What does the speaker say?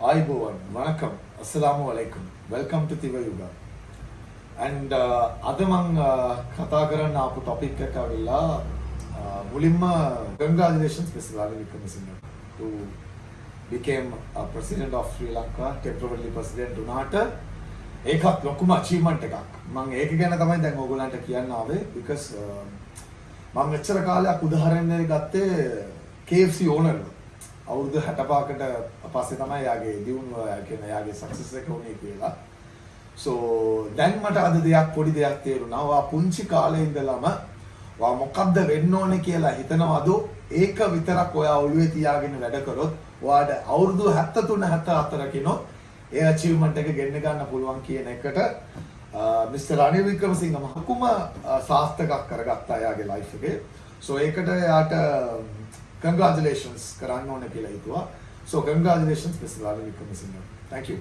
ආයිබෝවන් වනකම්. අස්සලාමු අලයිකුම්. Welcome to තිව යුගා ඇන්ඩ අද මං uh, කතා කරන්න ආපු ටොපික් එක ඇවිල්ලා uh, මුලින්ම congratulations Mr. Ranil Wickremesinghe to became a president of Sri Lanka temporarily president වුණාට ඒකත් ලොකුම achievement එකක්. මම ඒක ගැන තමයි දැන් ඕගොල්ලන්ට කියන්න ආවේ because uh, මම මෙච්චර කාලයක් උදාහරණයක් ගත්තේ KFC ඕනර්ව අවුරුදු 65කට පස්සේ තමයි යාගේ දියුණුව කියන්නේ යාගේ සක්සස් එක උනේ කියලා. so දැන් මට අද දෙයක් පොඩි දෙයක් තේරුණා. ඔයා පුංචි කාලේ ඉඳලම ඔයා මොකද්ද වෙන්න ඕනේ කියලා හිතනවද? ඒක විතරක් ඔයා ඔළුවේ තියාගෙන වැඩ කරොත් ඔයාට අවුරුදු 73 74 කිනොත් ඒ achievement එක ගෙන්න ගන්න පුළුවන් කියන එකට මිස්ටර් රනිල් වික්‍රමසිංහ මහකුම සාස්තකක් කරගත්තා එයාගේ ලයිෆ් එකේ. so ඒකට එයාට congratulations කරන්න ඕනේ කියලා හිතුවා. so congratulations mister Ranil Wickremesinghe. thank you.